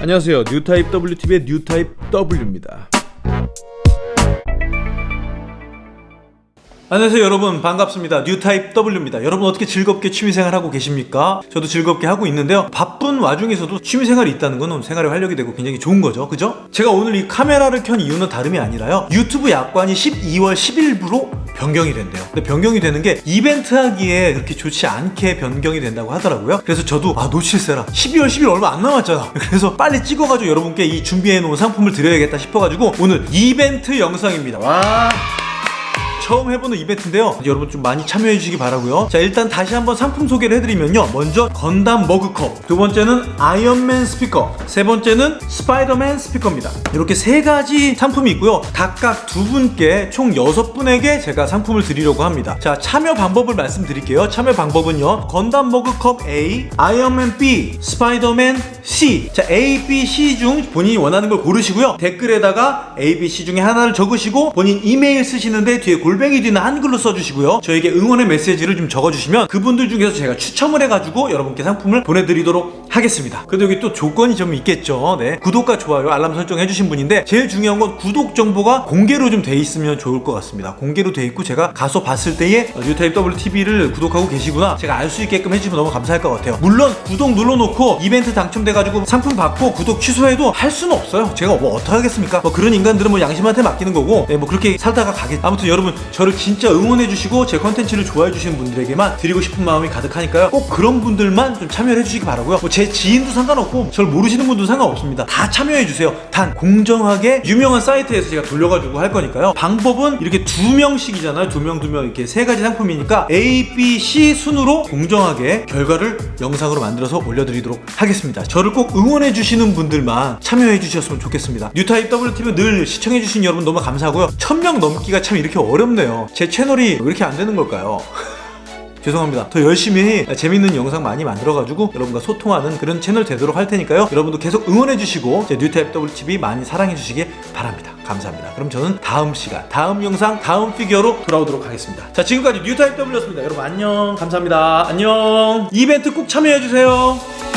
안녕하세요. 뉴타입 WTV의 뉴타입 W입니다. 안녕하세요 여러분 반갑습니다 뉴타입 W입니다 여러분 어떻게 즐겁게 취미생활 하고 계십니까? 저도 즐겁게 하고 있는데요 바쁜 와중에서도 취미생활이 있다는 건 생활에 활력이 되고 굉장히 좋은 거죠 그죠? 제가 오늘 이 카메라를 켠 이유는 다름이 아니라요 유튜브 약관이 12월 10일부로 변경이 된대요. 근데 변경이 되는 게 이벤트 하기에 그렇게 좋지 않게 변경이 된다고 하더라고요. 그래서 저도 아 놓칠세라. 12월 10일 얼마 안 남았잖아. 그래서 빨리 찍어가지고 여러분께 이 준비해 놓은 상품을 드려야겠다 싶어가지고 오늘 이벤트 영상입니다. 와 처음 해보는 이벤트인데요. 여러분 좀 많이 참여해 주시기 바라고요. 자 일단 다시 한번 상품 소개를 해드리면요. 먼저 건담 머그컵 두 번째는 아이언맨 스피커 세 번째는 스파이더맨 스피커입니다. 이렇게 세 가지 상품이 있고요. 각각 두 분께 총 여섯 분에게 제가 상품을 드리려고 합니다. 자 참여 방법을 말씀드릴게요. 참여 방법은요. 건담 머그컵 A 아이언맨 B 스파이더맨 C. 자 A, B, C 중 본인이 원하는 걸 고르시고요. 댓글에다가 A, B, C 중에 하나를 적으시고 본인 이메일 쓰시는데 뒤에 골 골뱅이 뒤는 한글로 써주시고요. 저에게 응원의 메시지를 좀 적어주시면 그분들 중에서 제가 추첨을 해가지고 여러분께 상품을 보내드리도록 하겠습니다. 그래도 여기 또 조건이 좀 있겠죠. 네. 구독과 좋아요 알람 설정 해주신 분인데 제일 중요한 건 구독 정보가 공개로 좀 돼 있으면 좋을 것 같습니다. 공개로 돼 있고 제가 가서 봤을 때에 뉴타입 WTV를 구독하고 계시구나. 제가 알 수 있게끔 해주면 너무 감사할 것 같아요. 물론 구독 눌러놓고 이벤트 당첨돼가지고 상품 받고 구독 취소해도 할 수는 없어요. 제가 뭐 어떻게 하겠습니까? 뭐 그런 인간들은 뭐 양심한테 맡기는 거고 네, 뭐 그렇게 살다가 가겠 아무튼 여러분 저를 진짜 응원해 주시고 제 컨텐츠를 좋아해 주시는 분들에게만 드리고 싶은 마음이 가득하니까요. 꼭 그런 분들만 좀 참여를 해주시기 바라고요. 뭐제 지인도 상관없고 저를 모르시는 분도 상관없습니다. 다 참여해주세요. 단 공정하게 유명한 사이트에서 제가 돌려가지고 할 거니까요. 방법은 이렇게 두 명씩이잖아요. 두 명 두 명 이렇게 세 가지 상품이니까 A, B, C 순으로 공정하게 결과를 영상으로 만들어서 올려드리도록 하겠습니다. 저를 꼭 응원해주시는 분들만 참여해주셨으면 좋겠습니다. 뉴타입 WTV 늘 시청해주신 여러분 너무 감사하고요. 천 명 넘기가 참 이렇게 어렵네요. 제 채널이 왜 이렇게 안 되는 걸까요? 죄송합니다. 더 열심히 재밌는 영상 많이 만들어가지고 여러분과 소통하는 그런 채널 되도록 할 테니까요. 여러분도 계속 응원해주시고 제 뉴타입 WTV 많이 사랑해주시기 바랍니다. 감사합니다. 그럼 저는 다음 시간 다음 영상 다음 피규어로 돌아오도록 하겠습니다. 자 지금까지 뉴타입 W였습니다. 여러분 안녕. 감사합니다. 안녕. 이벤트 꼭 참여해주세요